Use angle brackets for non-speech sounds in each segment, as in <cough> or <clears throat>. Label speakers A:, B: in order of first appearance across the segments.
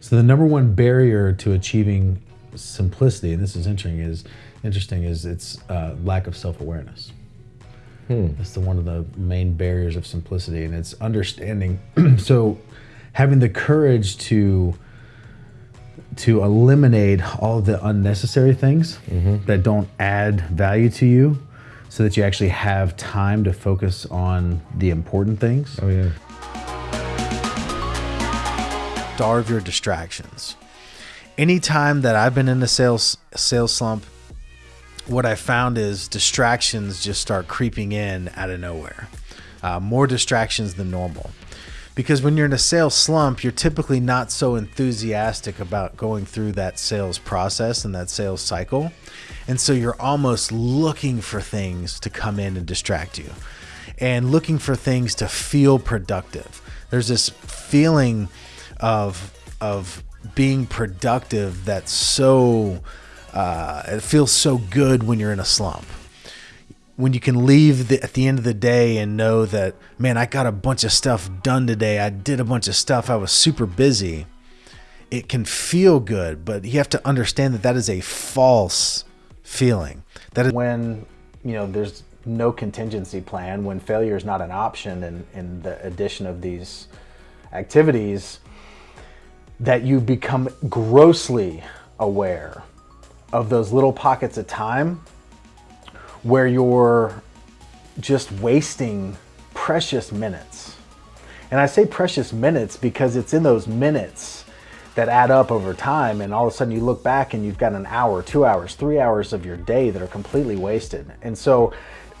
A: So the number one barrier to achieving simplicity, and this is interesting, is interesting is its uh, lack of self-awareness. Hmm. That's the one of the main barriers of simplicity, and it's understanding. <clears throat> so, having the courage to to eliminate all the unnecessary things mm-hmm. that don't add value to you, so that you actually have time to focus on the important things.
B: Oh yeah.
A: Starve your distractions. Anytime that I've been in a sales sales slump, what I found is distractions just start creeping in out of nowhere. Uh, more distractions than normal. Because when you're in a sales slump, you're typically not so enthusiastic about going through that sales process and that sales cycle. And so you're almost looking for things to come in and distract you and looking for things to feel productive. There's this feeling of, of being productive that's so uh, it feels so good when you're in a slump. When you can leave the, at the end of the day and know that, man, I got a bunch of stuff done today. I did a bunch of stuff. I was super busy. It can feel good, but you have to understand that that is a false feeling. That is when, you know, there's no contingency plan, when failure is not an option in, in the addition of these activities, that you become grossly aware of those little pockets of time where you're just wasting precious minutes. And I say precious minutes because it's in those minutes that add up over time and all of a sudden you look back and you've got an hour, two hours, three hours of your day that are completely wasted. And so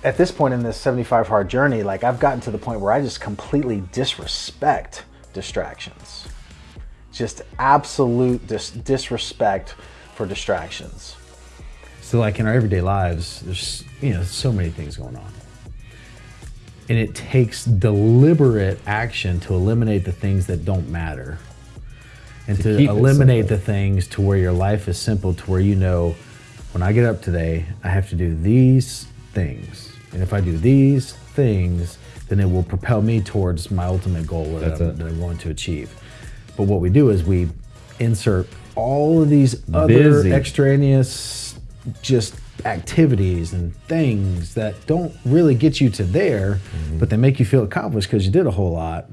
A: at this point in this 75 hard journey, like I've gotten to the point where I just completely disrespect distractions. Just absolute dis disrespect for distractions. So like in our everyday lives, there's you know so many things going on. And it takes deliberate action to eliminate the things that don't matter. And to, to eliminate the things to where your life is simple to where you know when I get up today, I have to do these things. And if I do these things, then it will propel me towards my ultimate goal that, I'm, that I'm going to achieve. But what we do is we insert all of these other Busy. extraneous just activities and things that don't really get you to there, mm-hmm. but they make you feel accomplished because you did a whole lot.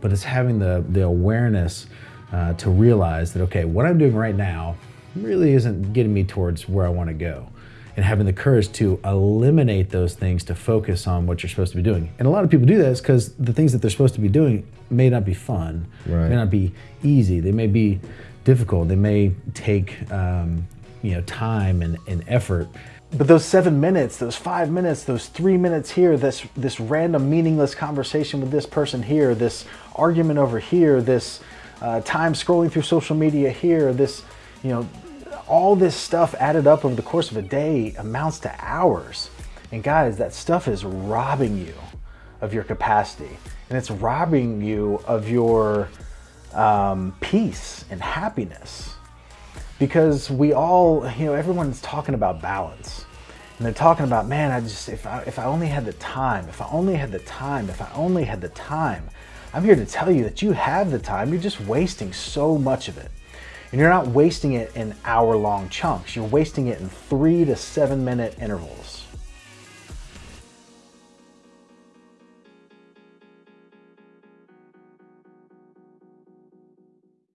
A: But it's having the, the awareness uh, to realize that, okay, what I'm doing right now really isn't getting me towards where I want to go. And having the courage to eliminate those things to focus on what you're supposed to be doing. And a lot of people do that because the things that they're supposed to be doing may not be fun, right. may not be easy, they may be difficult. They may take um, you know time and, and effort. But those seven minutes, those five minutes, those three minutes here, this this random meaningless conversation with this person here, this argument over here, this uh, time scrolling through social media here, this you know all this stuff added up over the course of a day amounts to hours. And guys, that stuff is robbing you of your capacity. And it's robbing you of your um, peace and happiness. Because we all, you know, everyone's talking about balance. And they're talking about, man, I just, if I, if I only had the time, if I only had the time, if I only had the time. I'm here to tell you that you have the time, you're just wasting so much of it. And you're not wasting it in hour long chunks, you're wasting it in three to seven minute intervals.